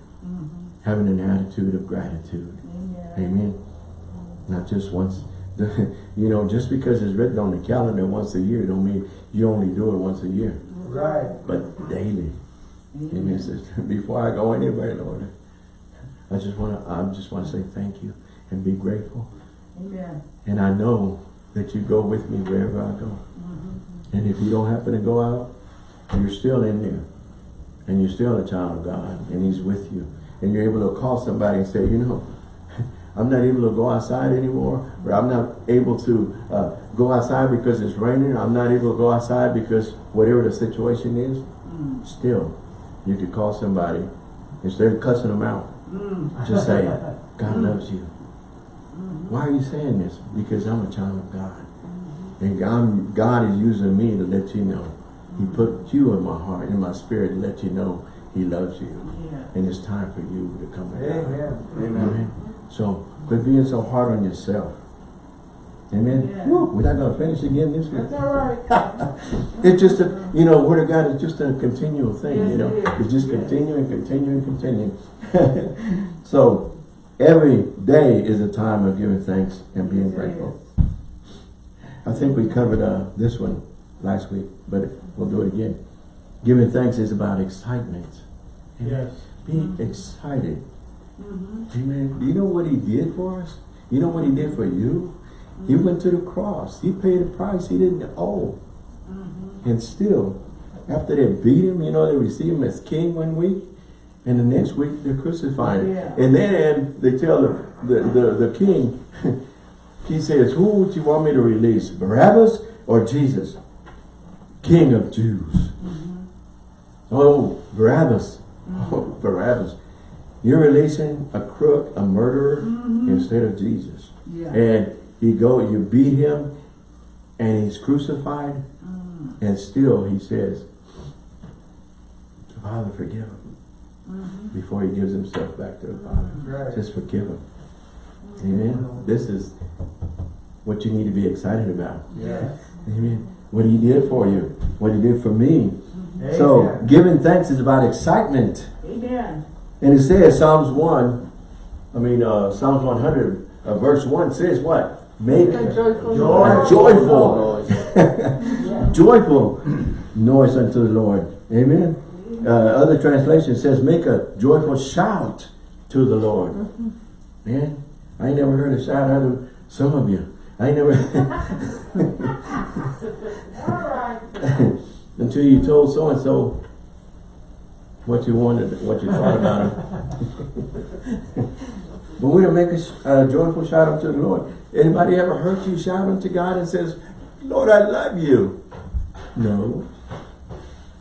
Speaker 1: having an attitude of gratitude.
Speaker 3: Amen.
Speaker 1: Amen. Not just once. you know, just because it's written on the calendar once a year, don't mean you only do it once a year,
Speaker 2: Right.
Speaker 1: but daily. Amen. Mm-hmm. It says, before I go anywhere, Lord, I just want to. I just want to say thank you and be grateful.
Speaker 3: Amen.
Speaker 1: And I know that you go with me wherever I go. Mm-hmm. And if you don't happen to go out, you're still in there. And you're still a child of God. And He's with you. And you're able to call somebody and say, you know, I'm not able to go outside anymore, or I'm not able to uh, go outside because it's raining, I'm not able to go outside because whatever the situation is, mm. still, you could call somebody, instead of cussing them out, mm. just say, God mm. loves you. Mm-hmm. Why are you saying this? Because I'm a child of God. Mm-hmm. And God, God is using me to let you know. He mm-hmm. put you in my heart, in my spirit, to let you know He loves you.
Speaker 3: Yeah.
Speaker 1: And it's time for you to come to God.
Speaker 2: Amen.
Speaker 1: Amen. So, quit being so hard on yourself. Amen.
Speaker 3: Yeah.
Speaker 1: Woo, we're not going to finish again this week.
Speaker 3: That's all right.
Speaker 1: It's just a, you know, Word of God is just a continual thing,
Speaker 3: Yes,
Speaker 1: you know.
Speaker 3: it.
Speaker 1: It's just
Speaker 3: Yes.
Speaker 1: continuing, continuing, continue. so, every day is a time of giving thanks and being
Speaker 3: Yes,
Speaker 1: grateful. I think we covered uh, this one last week, but we'll do it again. Giving thanks is about excitement.
Speaker 2: Yes.
Speaker 1: Be excited.
Speaker 3: Mhm.
Speaker 1: Amen. Do you know what he did for us? You know what he did for you? He went to the cross. He paid a price he didn't owe.
Speaker 3: Mhm.
Speaker 1: And still, after they beat him, you know, they receive him as king one week, and the next week they're crucifying him.
Speaker 3: Yeah.
Speaker 1: And then they tell the, the, the, the king, he says, who would you want me to release, Barabbas or Jesus? King of Jews. Oh, Barabbas. Oh, Barabbas. You're releasing a crook, a murderer, instead of Jesus.
Speaker 3: Yeah.
Speaker 1: And you go, you beat him, and he's crucified,
Speaker 3: Mm.
Speaker 1: and still he says, Father, forgive him.
Speaker 3: Mm-hmm.
Speaker 1: Before he gives himself back to the Father.
Speaker 2: Right.
Speaker 1: Just forgive him. Amen. This is what you need to be excited about.
Speaker 2: Yes.
Speaker 1: Amen. What he did for you. What he did for me. So, giving thanks is about excitement.
Speaker 3: Amen.
Speaker 1: And it says, Psalms 1, I mean, uh, Psalms 100, uh, verse 1 says what? Make
Speaker 5: A joyful
Speaker 2: Joy.
Speaker 5: noise.
Speaker 1: joyful,
Speaker 3: Yeah.
Speaker 1: joyful noise unto the Lord. Amen. Uh, other translation says, make a joyful shout to the Lord. Man, I ain't never heard a shout out of some of you. I ain't never, until you told so-and-so what you wanted, what you thought about him. but we're to make a a joyful shout unto the Lord. Anybody ever heard you shout unto God and says, Lord, I love you? No.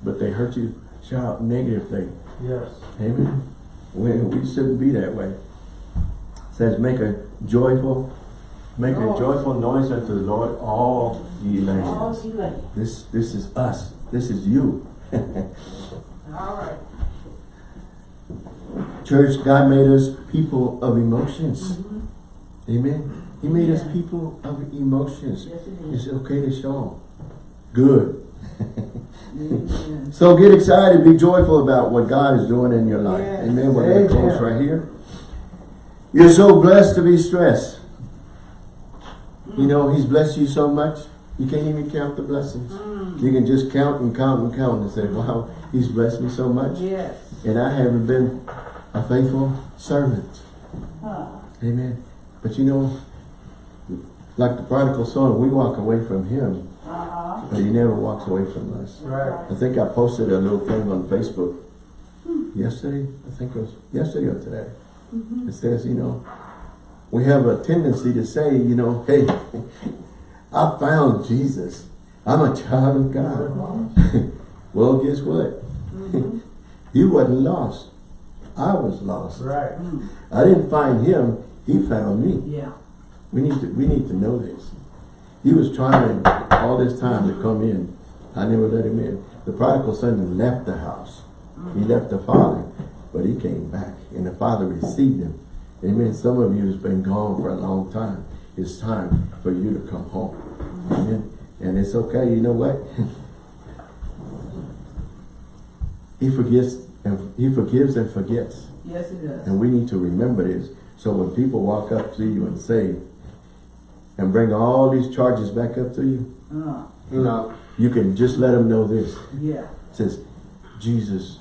Speaker 1: But they hurt you shout negatively.
Speaker 2: Yes.
Speaker 1: Amen. We, we shouldn't be that way. It says, make a joyful, make a
Speaker 3: Noise.
Speaker 1: joyful noise unto the Lord, all ye
Speaker 3: All
Speaker 1: lands.
Speaker 3: too.
Speaker 1: This, this is us. This is you.
Speaker 3: All right.
Speaker 1: Church, God made us people of emotions.
Speaker 3: Mhm.
Speaker 1: Amen. He made us people of emotions.
Speaker 3: Yes, it is.
Speaker 1: Okay to show them. Good.
Speaker 3: Amen.
Speaker 1: So get excited, be joyful about what God is doing in your life.
Speaker 3: Yes.
Speaker 1: Amen. We're going to close right here. You're so blessed to be stressed. You know, He's blessed you so much, you can't even count the blessings.
Speaker 3: Mm.
Speaker 1: You can just count and count and count and say, wow, He's blessed me so much.
Speaker 3: Yes.
Speaker 1: And I haven't been a faithful servant.
Speaker 3: Huh.
Speaker 1: Amen. But you know, like the prodigal son, we walk away from Him,
Speaker 3: Uh-huh.
Speaker 1: but He never walks away from us.
Speaker 2: Right.
Speaker 1: I think I posted a little thing on Facebook hmm. yesterday. I think it was yesterday or today. Mm-hmm. It says, you know, we have a tendency to say, you know, hey, I found Jesus. I'm a child of God. well, guess what? Mm-hmm. you wasn't lost. I was lost.
Speaker 2: Right.
Speaker 3: Mm.
Speaker 1: I didn't find him. He found me.
Speaker 3: Yeah.
Speaker 1: We need to we need to know this. He was trying all this time to come in. I never let him in. The prodigal son left the house. He left the father, but he came back, and the father received him. Amen. Some of you has been gone for a long time. It's time for you to come home. Amen. And it's okay. You know what? he forgets and he forgives and forgets.
Speaker 3: Yes, he does.
Speaker 1: And we need to remember this. So when people walk up to you and say, and bring all these charges back up to you,
Speaker 3: Uh,
Speaker 1: you know, you can just let them know this.
Speaker 3: yeah.
Speaker 1: It says, Jesus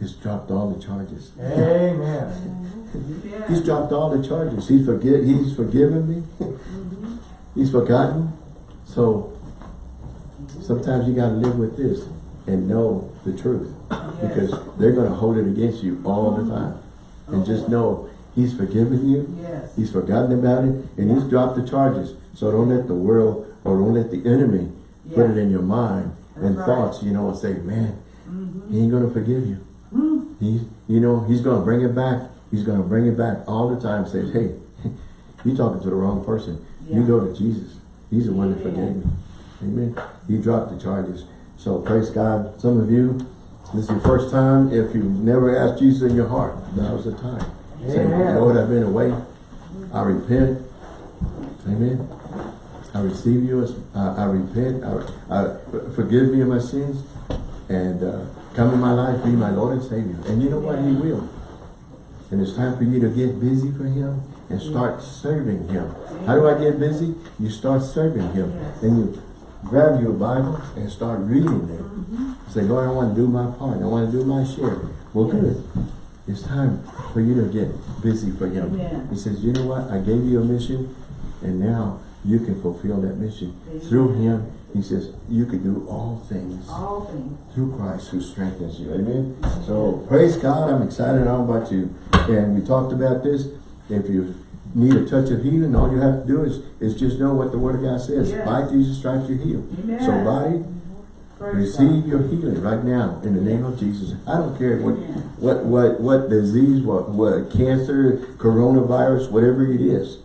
Speaker 1: has dropped all the charges.
Speaker 2: Amen.
Speaker 3: Yeah.
Speaker 1: He's dropped all the charges. He's forget. He's forgiven me. he's forgotten. So sometimes you got to live with this and know the truth because they're going to hold it against you all the time. And just know He's forgiven you.
Speaker 3: Yes.
Speaker 1: He's forgotten about it and he's dropped the charges. So don't let the world or don't let the enemy put it in your mind and
Speaker 3: right.
Speaker 1: thoughts, you know, and say, man,
Speaker 3: Mm-hmm.
Speaker 1: he ain't gonna forgive you. He, you know, he's gonna bring it back. He's gonna bring it back all the time. Says, hey, you talking to the wrong person. You go to Jesus. He's the one that forgave you. Amen. He dropped the charges. So praise God. Some of you, this is your first time. If you've never asked Jesus in your heart, was the time. Say,
Speaker 2: Amen.
Speaker 1: Lord, I've been away. I repent. Amen. I receive you as, uh, I repent. I, I, forgive me of my sins and uh, come in my life, be my Lord and Savior. And you know what? He will. And it's time for you to get busy for Him and start serving Him. How do I get busy? You start serving Him. And you grab your Bible and start reading it. Mm-hmm. Say, Lord, I want to do my part. I want to do my share. Well, good. It's time for you to get busy for Him. He says, you know what? I gave you a mission and now you can fulfill that mission.
Speaker 3: Amen.
Speaker 1: Through Him, He says, you can do all things
Speaker 3: All things.
Speaker 1: through Christ who strengthens you. Amen. So praise God. I'm excited all about you. And we talked about this. If you need a touch of healing, all you have to do is, is just know what the word of God says.
Speaker 3: Yes.
Speaker 1: By Jesus stripes you're healed.
Speaker 3: Amen.
Speaker 1: So body,
Speaker 3: Praise
Speaker 1: receive
Speaker 3: God.
Speaker 1: your healing right now in the name of Jesus. I don't care what
Speaker 3: Amen.
Speaker 1: what what what disease, what what cancer, coronavirus, whatever it is.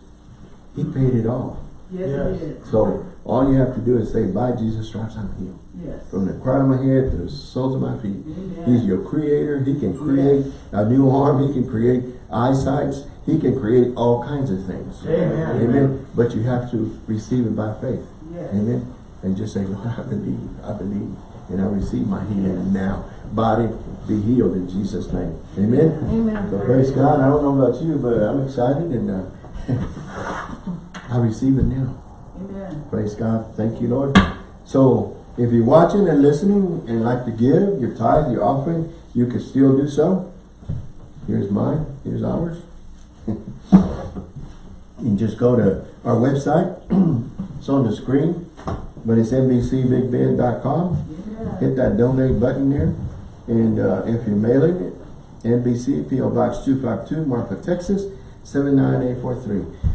Speaker 1: He paid it all.
Speaker 3: Yes,
Speaker 2: Yes.
Speaker 3: it is.
Speaker 1: So all you have to do is say, by Jesus stripes I'm healed.
Speaker 3: Yes.
Speaker 1: From the crown of my head to the soles of my feet.
Speaker 3: Amen.
Speaker 1: He's your creator. He can create a new arm. He can create eyesights. He can create all kinds of things.
Speaker 2: Amen.
Speaker 1: Amen. But you have to receive it by faith.
Speaker 3: Yes.
Speaker 1: Amen. And just say, Lord, I believe. I believe. And I receive my healing now. Body, be healed in Jesus' name. Amen.
Speaker 5: Amen.
Speaker 1: So praise God. I don't know about you, but I'm excited and uh, I receive it now.
Speaker 3: Amen.
Speaker 1: Praise God. Thank you, Lord. So, if you're watching and listening and like to give your tithe, your offering, you can still do so. Here's mine. Here's ours. you can just go to our website. it's on the screen, but it's nbcbigbend.com.
Speaker 3: Yeah.
Speaker 1: Hit that donate button there. And uh, if you're mailing it, NBC, P.O. Box 252, Marfa, Texas, 79843.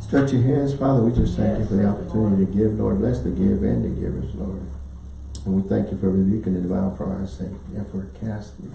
Speaker 1: Stretch your hands, Father. We just thank you for the
Speaker 3: Yes,
Speaker 1: opportunity to give, Lord. Bless the give and the givers, Lord. And we thank you for rebuking the devourer for our sake and for casting